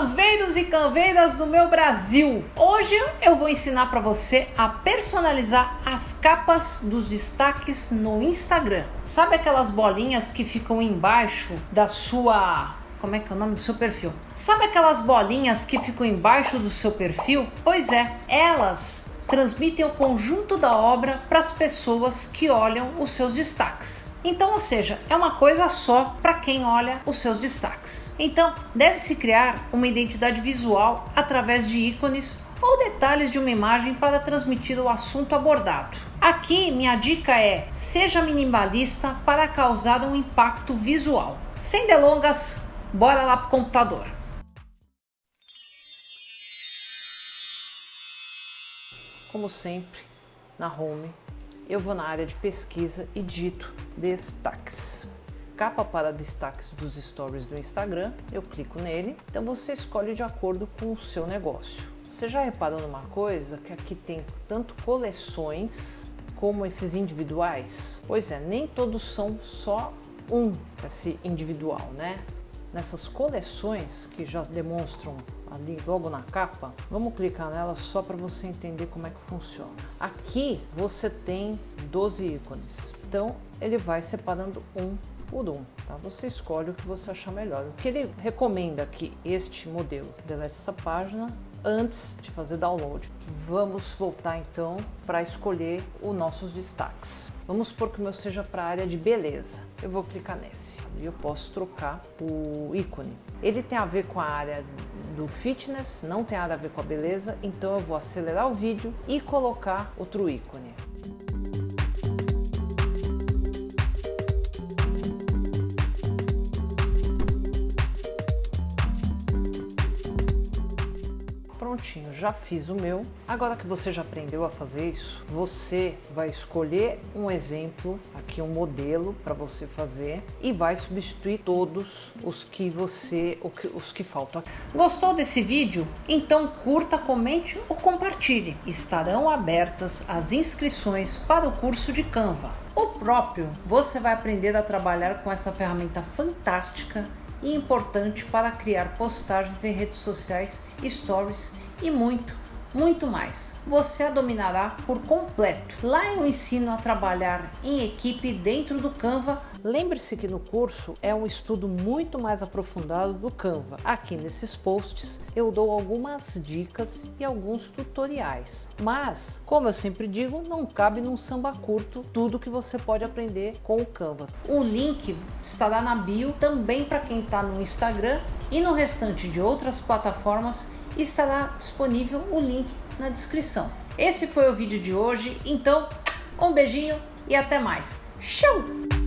canveiros e canveiras do meu Brasil! Hoje eu vou ensinar para você a personalizar as capas dos destaques no Instagram. Sabe aquelas bolinhas que ficam embaixo da sua como é que é o nome do seu perfil? Sabe aquelas bolinhas que ficam embaixo do seu perfil? Pois é, elas transmitem o conjunto da obra para as pessoas que olham os seus destaques. Então, ou seja, é uma coisa só para quem olha os seus destaques. Então, deve-se criar uma identidade visual através de ícones ou detalhes de uma imagem para transmitir o assunto abordado. Aqui, minha dica é: seja minimalista para causar um impacto visual. Sem delongas, bora lá para o computador. Como sempre, na home, eu vou na área de pesquisa e dito destaques. Capa para destaques dos stories do Instagram, eu clico nele, então você escolhe de acordo com o seu negócio. Você já reparou numa coisa que aqui tem tanto coleções como esses individuais? Pois é, nem todos são só um esse individual, né? Nessas coleções que já demonstram ali logo na capa, vamos clicar nela só para você entender como é que funciona. Aqui você tem 12 ícones, então ele vai separando um um, tá? Você escolhe o que você achar melhor. O que ele recomenda aqui, este modelo, delete essa página antes de fazer download. Vamos voltar então para escolher os nossos destaques. Vamos supor que o meu seja para a área de beleza. Eu vou clicar nesse e eu posso trocar o ícone. Ele tem a ver com a área do fitness, não tem nada a ver com a beleza, então eu vou acelerar o vídeo e colocar outro ícone. Prontinho, já fiz o meu. Agora que você já aprendeu a fazer isso, você vai escolher um exemplo, aqui um modelo para você fazer e vai substituir todos os que você, os que faltam. Gostou desse vídeo? Então curta, comente ou compartilhe. Estarão abertas as inscrições para o curso de Canva. O próprio, você vai aprender a trabalhar com essa ferramenta fantástica e importante para criar postagens em redes sociais, stories e muito, muito mais. Você a dominará por completo. Lá eu ensino a trabalhar em equipe dentro do Canva. Lembre-se que no curso é um estudo muito mais aprofundado do Canva. Aqui nesses posts eu dou algumas dicas e alguns tutoriais. Mas, como eu sempre digo, não cabe num samba curto tudo que você pode aprender com o Canva. O link estará na bio também para quem está no Instagram e no restante de outras plataformas estará disponível o link na descrição. Esse foi o vídeo de hoje, então um beijinho e até mais. Tchau!